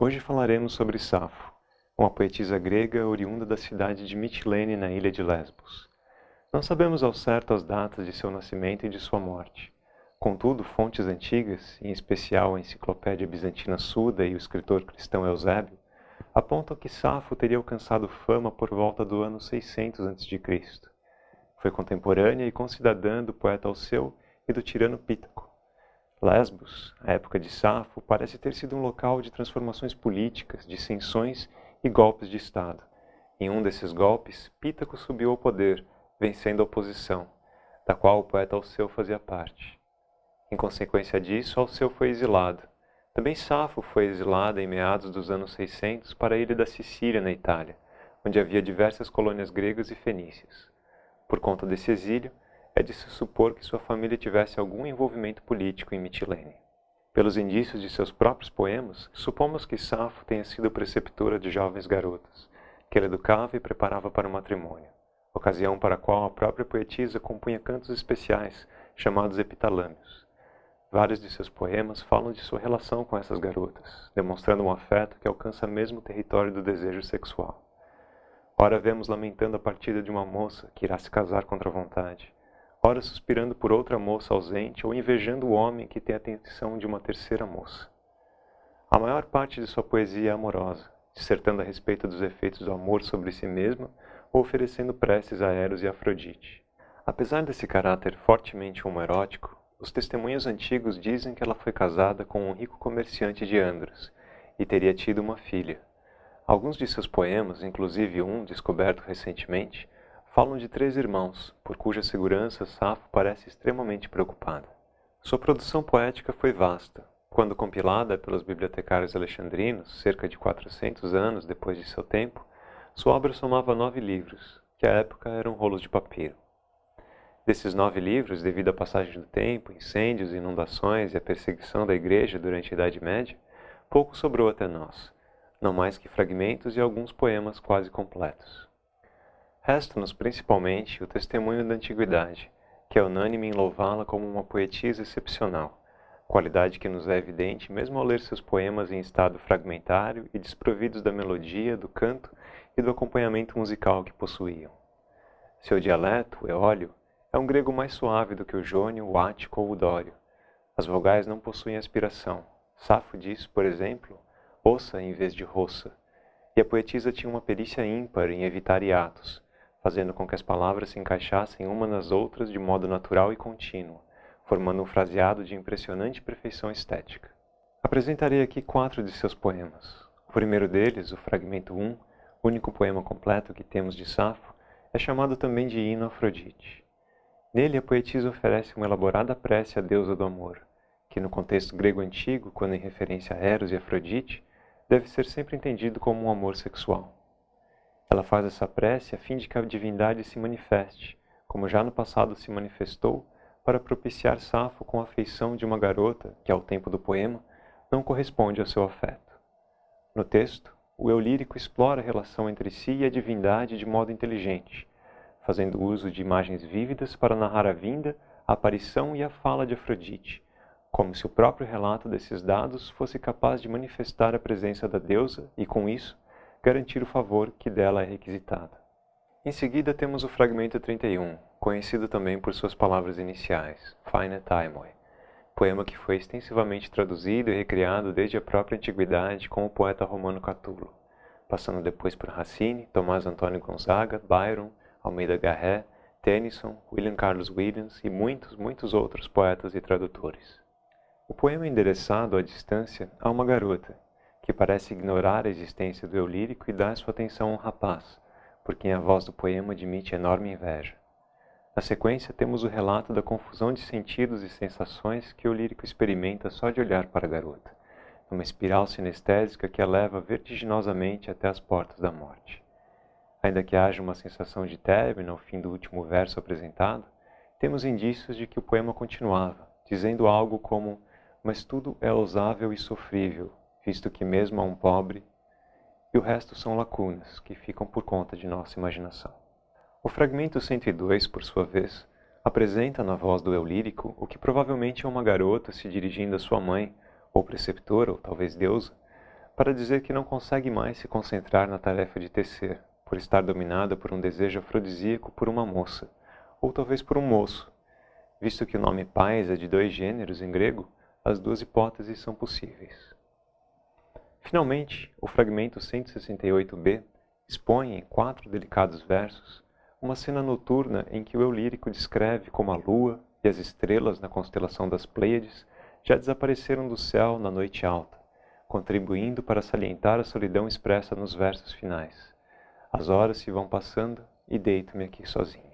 Hoje falaremos sobre Safo, uma poetisa grega oriunda da cidade de Mitilene, na ilha de Lesbos. Não sabemos ao certo as datas de seu nascimento e de sua morte. Contudo, fontes antigas, em especial a Enciclopédia Bizantina Suda e o escritor cristão Eusébio, apontam que Safo teria alcançado fama por volta do ano 600 a.C. Foi contemporânea e concidadã do poeta Alceu e do tirano Pítaco. Lesbos, a época de Safo, parece ter sido um local de transformações políticas, dissensões e golpes de Estado. Em um desses golpes, Pítaco subiu ao poder, vencendo a oposição, da qual o poeta Alceu fazia parte. Em consequência disso, Alceu foi exilado. Também Safo foi exilada em meados dos anos 600 para a ilha da Sicília, na Itália, onde havia diversas colônias gregas e fenícias. Por conta desse exílio, é de se supor que sua família tivesse algum envolvimento político em Mitilene. Pelos indícios de seus próprios poemas, supomos que Safo tenha sido preceptora de jovens garotas, que ela educava e preparava para o matrimônio, ocasião para a qual a própria poetisa compunha cantos especiais, chamados epitalâmios. Vários de seus poemas falam de sua relação com essas garotas, demonstrando um afeto que alcança mesmo o território do desejo sexual. Ora vemos lamentando a partida de uma moça que irá se casar contra a vontade, ora suspirando por outra moça ausente ou invejando o homem que tem a atenção de uma terceira moça. A maior parte de sua poesia é amorosa, dissertando a respeito dos efeitos do amor sobre si mesma ou oferecendo preces a Eros e Afrodite. Apesar desse caráter fortemente homoerótico, os testemunhos antigos dizem que ela foi casada com um rico comerciante de Andros e teria tido uma filha. Alguns de seus poemas, inclusive um descoberto recentemente, falam de três irmãos, por cuja segurança Safo parece extremamente preocupada. Sua produção poética foi vasta. Quando compilada pelos bibliotecários alexandrinos, cerca de 400 anos depois de seu tempo, sua obra somava nove livros, que à época eram rolos de papiro. Desses nove livros, devido à passagem do tempo, incêndios, inundações e à perseguição da Igreja durante a Idade Média, pouco sobrou até nós, não mais que fragmentos e alguns poemas quase completos. Resta-nos principalmente o testemunho da antiguidade, que é unânime em louvá-la como uma poetisa excepcional, qualidade que nos é evidente mesmo ao ler seus poemas em estado fragmentário e desprovidos da melodia, do canto e do acompanhamento musical que possuíam. Seu dialeto, eólio, é um grego mais suave do que o jônio, o ático ou o dório. As vogais não possuem aspiração. Safo diz, por exemplo, ossa em vez de roça, e a poetisa tinha uma perícia ímpar em evitar hiatos, fazendo com que as palavras se encaixassem umas nas outras de modo natural e contínuo, formando um fraseado de impressionante perfeição estética. Apresentarei aqui quatro de seus poemas. O primeiro deles, o fragmento 1, único poema completo que temos de Safo, é chamado também de Hino Afrodite. Nele, a poetisa oferece uma elaborada prece à deusa do amor, que no contexto grego antigo, quando em referência a Eros e Afrodite, deve ser sempre entendido como um amor sexual. Ela faz essa prece a fim de que a divindade se manifeste, como já no passado se manifestou, para propiciar Safo com a afeição de uma garota que, ao tempo do poema, não corresponde ao seu afeto. No texto, o eu lírico explora a relação entre si e a divindade de modo inteligente, fazendo uso de imagens vívidas para narrar a vinda, a aparição e a fala de Afrodite, como se o próprio relato desses dados fosse capaz de manifestar a presença da deusa e, com isso, garantir o favor que dela é requisitado. Em seguida temos o fragmento 31, conhecido também por suas palavras iniciais, Fine Taimoi, poema que foi extensivamente traduzido e recriado desde a própria antiguidade com o poeta romano Catulo, passando depois por Racine, Tomás Antônio Gonzaga, Byron, Almeida Garré, Tennyson, William Carlos Williams e muitos, muitos outros poetas e tradutores. O poema é endereçado à distância a uma garota que parece ignorar a existência do eu lírico e dá sua atenção a um rapaz, por quem a voz do poema admite enorme inveja. Na sequência, temos o relato da confusão de sentidos e sensações que o lírico experimenta só de olhar para a garota, numa espiral sinestésica que a leva vertiginosamente até as portas da morte. Ainda que haja uma sensação de término ao fim do último verso apresentado, temos indícios de que o poema continuava, dizendo algo como mas tudo é ousável e sofrível, visto que mesmo a um pobre, e o resto são lacunas que ficam por conta de nossa imaginação. O fragmento 102, por sua vez, apresenta na voz do eu lírico o que provavelmente é uma garota se dirigindo à sua mãe, ou preceptora, ou talvez deusa, para dizer que não consegue mais se concentrar na tarefa de tecer, por estar dominada por um desejo afrodisíaco por uma moça, ou talvez por um moço. Visto que o nome pais é de dois gêneros em grego, as duas hipóteses são possíveis. Finalmente, o fragmento 168b expõe em quatro delicados versos uma cena noturna em que o eu lírico descreve como a lua e as estrelas na constelação das Pleiades já desapareceram do céu na noite alta, contribuindo para salientar a solidão expressa nos versos finais. As horas se vão passando e deito-me aqui sozinho.